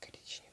коричневый.